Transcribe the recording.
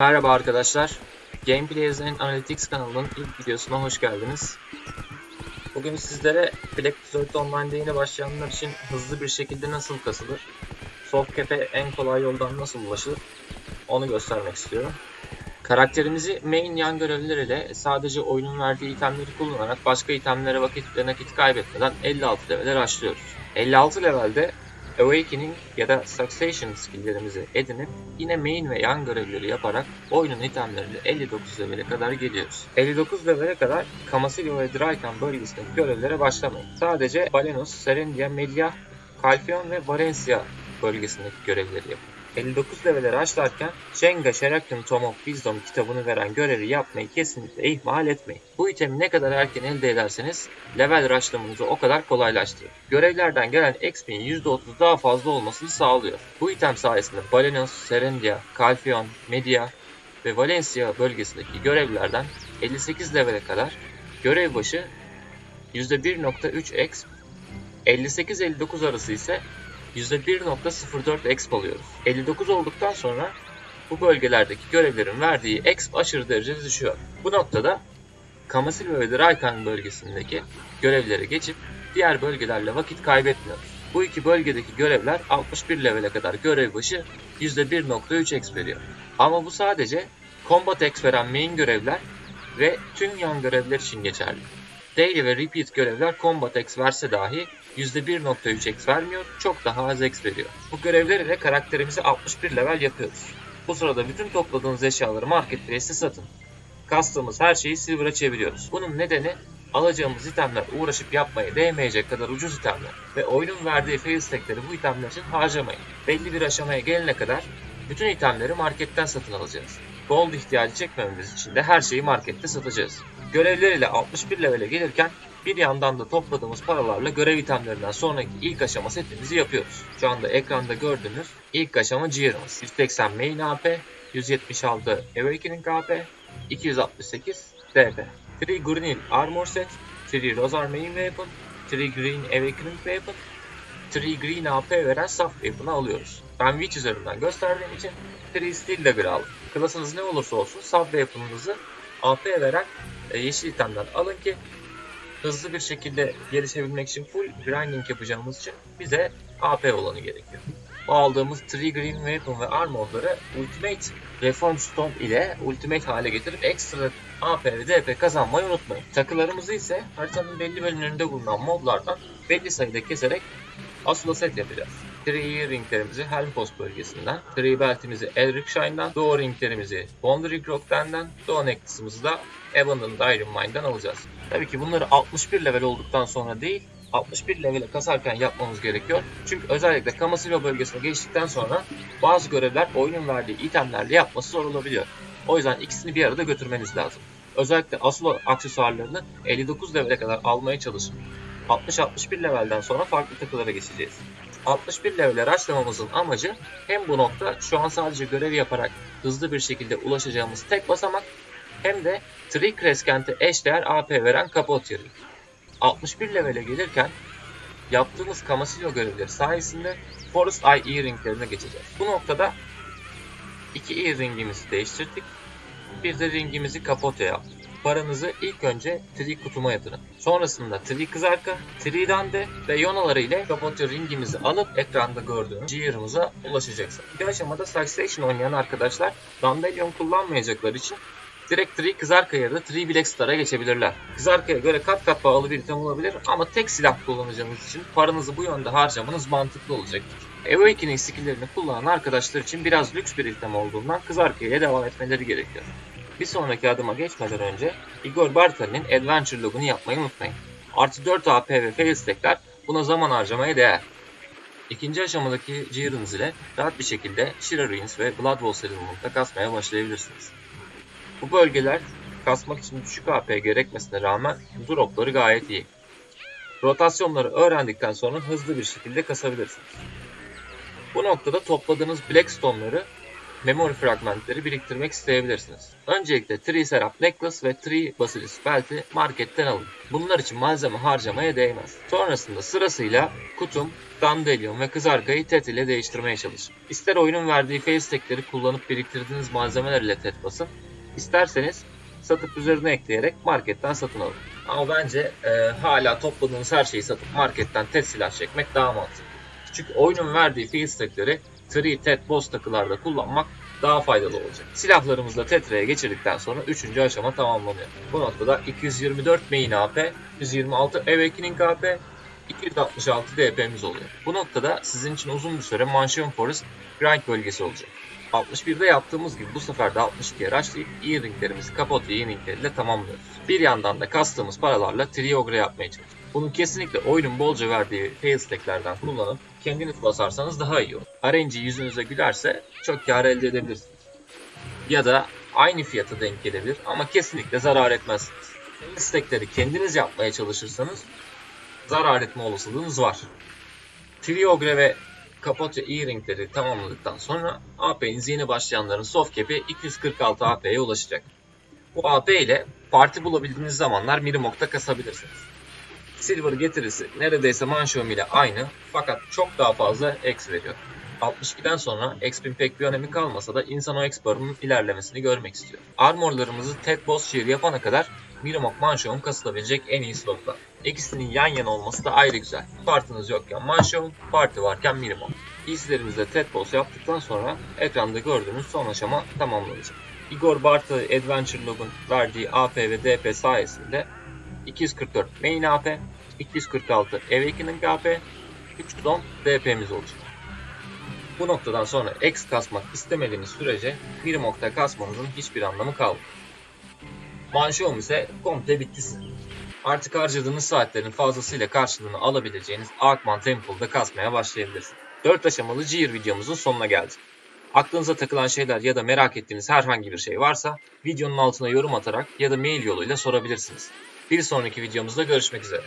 Merhaba arkadaşlar. Gameplayers and Analytics kanalının ilk videosuna hoş geldiniz. Bugün sizlere Black Desert Online'da yeni başlayanlar için hızlı bir şekilde nasıl kasılır, soft en kolay yoldan nasıl ulaşılır onu göstermek istiyorum. Karakterimizi main yan görevler ile sadece oyunun verdiği itemleri kullanarak başka itemlere vakit ve nakit kaybetmeden 56 level'e başlıyoruz. 56 levelde Awakening ya da Succession skilllerimizi edinip yine main ve yan görevleri yaparak oyunun itemleriyle 59 level'e kadar geliyoruz. 59 level'e kadar Kamasilio ve Drykan bölgesindeki görevlere başlamayın. Sadece Balenos, Serendia, Media, Calphion ve Valencia bölgesindeki görevleri yapın. 59 level'e başlarken Jenga Sherakin Tome of Wisdom kitabını veren görevi yapmayı kesinlikle ihmal etmeyin. Bu itemi ne kadar erken elde ederseniz level rushlamanızı o kadar kolaylaştırır. Görevlerden gelen XP'nin %30 daha fazla olmasını sağlıyor. Bu item sayesinde Balenos, Serendia, Calphion, Media ve Valencia bölgesindeki görevlerden 58 level'e kadar görev başı %1.3 exp, 58-59 arası ise %1.04 exp alıyoruz. 59 olduktan sonra bu bölgelerdeki görevlerin verdiği exp aşırı derecede düşüyor. Bu noktada Kamasilva ve Draykan bölgesindeki görevlere geçip diğer bölgelerle vakit kaybetmiyoruz. Bu iki bölgedeki görevler 61 levele kadar görev başı %1.3 exp veriyor. Ama bu sadece combat exp veren main görevler ve tüm yan görevler için geçerli. Daily ve repeat görevler combat X verse dahi %1.3 X vermiyor, çok daha az X veriyor. Bu görevler ile karakterimizi 61 level yapıyoruz. Bu sırada bütün topladığınız eşyaları marketplace'te satın. Kastığımız her şeyi silver'a çeviriyoruz. Bunun nedeni alacağımız itemler uğraşıp yapmaya değmeyecek kadar ucuz itemler ve oyunun verdiği fail stackleri bu itemler için harcamayın. Belli bir aşamaya gelene kadar bütün itemleri marketten satın alacağız. Gold ihtiyacı çekmememiz için de her şeyi markette satacağız. Görevler ile 61 levele gelirken bir yandan da topladığımız paralarla görev itemlerinden sonraki ilk aşama setimizi yapıyoruz. Şu anda ekranda gördüğünüz ilk aşama Gear'ımız. 180 main AP, 176 Awakening AP, 268 DP. 3 Green Armor Set, 3 Rozar Main Weapon, 3 Green Awakening Weapon, 3 Green AP veren Soft Weapon'ı alıyoruz. Ben Witch üzerinden gösterdiğim için 3 Steel Dagger aldım. Klasınız ne olursa olsun Soft Weapon'ınızı AP veren e, yeşil itemden alın ki hızlı bir şekilde gelişebilmek için full grinding yapacağımız için bize AP olanı gerekiyor. Bu aldığımız 3 Green Weapon ve Armor'ları Ultimate Reform Stone ile Ultimate hale getirip ekstra AP ve DP kazanmayı unutmayın. Takılarımızı ise haritanın belli bölümlerinde bulunan moblardan belli sayıda keserek Asula set yapacağız. Tree ringlerimizi Helmpost bölgesinden, Tree beltimizi Elric Shine'dan, Doğu ringlerimizi Wandering Rock'tan, Doğu necklace'ımızı da Abandoned Iron Mine'dan alacağız. Tabii ki bunları 61 level olduktan sonra değil, 61 level'e kasarken yapmamız gerekiyor. Çünkü özellikle Kamasilo bölgesine geçtikten sonra bazı görevler oyunun verdiği itemlerle yapması zor olabiliyor. O yüzden ikisini bir arada götürmeniz lazım. Özellikle Asula aksesuarlarını 59 level'e kadar almaya çalışın. 60-61 levelden sonra farklı takılara geçeceğiz. 61 level'e rushlamamızın amacı hem bu nokta şu an sadece görev yaparak hızlı bir şekilde ulaşacağımız tek basamak hem de Tree Crescent'e eşdeğer AP veren kapot yeri. 61 level'e gelirken yaptığımız Kamasillo görevleri sayesinde Forest Eye Earring'lerine geçeceğiz. Bu noktada iki earringimizi değiştirdik. Bir de ringimizi kapote yaptık. Paranızı ilk önce Tree kutuma yatırın. Sonrasında Tree kızarka, Tree dande ve yonaları ile kapote ringimizi alıp ekranda gördüğünüz Gear'ımıza ulaşacaksınız. Bir aşamada Succession oynayan arkadaşlar Dandelion kullanmayacakları için direkt Tree Kızarka ya da Tree Black geçebilirler. Kızarka'ya göre kat kat pahalı bir item olabilir ama tek silah kullanacağınız için paranızı bu yönde harcamanız mantıklı olacaktır. Awakening skilllerini kullanan arkadaşlar için biraz lüks bir item olduğundan Kızarka'ya devam etmeleri gerekiyor. Bir sonraki adıma geçmeden önce Igor Bartali'nin Adventure logunu yapmayı unutmayın. Artı 4 AP ve fail stackler buna zaman harcamaya değer. İkinci aşamadaki Gear'ınız ile rahat bir şekilde Shira Ruins ve Blood Bowl Settlement'ta kasmaya başlayabilirsiniz. Bu bölgeler kasmak için düşük AP gerekmesine rağmen dropları gayet iyi. Rotasyonları öğrendikten sonra hızlı bir şekilde kasabilirsiniz. Bu noktada topladığınız Blackstone'ları memory fragmentleri biriktirmek isteyebilirsiniz. Öncelikle Tree Seraph Necklace ve Tree Basilisk Belt'i marketten alın. Bunlar için malzeme harcamaya değmez. Sonrasında sırasıyla kutum, Dandelion ve kızarkayı TET ile değiştirmeye çalışın. İster oyunun verdiği fail stack'leri kullanıp biriktirdiğiniz malzemeler ile TET basın, isterseniz satıp üzerine ekleyerek marketten satın alın. Ama bence e, hala topladığınız her şeyi satıp marketten TET silah çekmek daha mantıklı. Çünkü oyunun verdiği fail Tree, TET, boss takılarda kullanmak daha faydalı olacak. Silahlarımızı da Tetra'ya geçirdikten sonra 3. aşama tamamlanıyor. Bu noktada 224 main AP, 126 Awakening AP, 266 DP'miz oluyor. Bu noktada sizin için uzun bir süre Mansion Forest grind bölgesi olacak. 61'de yaptığımız gibi bu sefer de 62'ye rushlayıp e-ringlerimizi kapot e-ringleriyle tamamlıyoruz. Bir yandan da kastığımız paralarla Triogre yapmaya çalışıyoruz. Bunu kesinlikle oyunun bolca verdiği fail stacklerden kullanıp kendiniz basarsanız daha iyi olur. RNG yüzünüze gülerse çok kar elde edebilirsiniz. Ya da aynı fiyata denk gelebilir ama kesinlikle zarar etmezsiniz. Stackleri kendiniz yapmaya çalışırsanız zarar etme olasılığınız var. Triogre ve Kapatya E-Ring'leri tamamladıktan sonra AP'niz yeni başlayanların soft cap'i 246 AP'ye ulaşacak. Bu AP ile parti bulabildiğiniz zamanlar Mirimok'ta kasabilirsiniz. Silver getirisi neredeyse Manşom ile aynı fakat çok daha fazla X veriyor. 62'den sonra X'in pek bir önemi kalmasa da insan o X barının ilerlemesini görmek istiyor. Armorlarımızı Ted Boss Shear yapana kadar Mirimok Manşom kasılabilecek en iyi slotlar. İkisinin yan yana olması da ayrı güzel. Partınız yokken Manşom, parti varken Mirimok. İzlerinizde Ted Boss yaptıktan sonra ekranda gördüğünüz son aşama tamamlanacak. Igor Bartı Adventure Log'un verdiği AP ve DP sayesinde 244 main AP, 246 Awakening AP, 310 DP'miz olacak. Bu noktadan sonra X kasmak istemediğiniz sürece Mirimok'ta kasmanızın hiçbir anlamı kalmıyor. Manşom ise komple bitti. Artık harcadığınız saatlerin fazlasıyla karşılığını alabileceğiniz Arkman Temple'da kasmaya başlayabilirsiniz. 4 aşamalı Gear videomuzun sonuna geldik. Aklınıza takılan şeyler ya da merak ettiğiniz herhangi bir şey varsa videonun altına yorum atarak ya da mail yoluyla sorabilirsiniz. Bir sonraki videomuzda görüşmek üzere.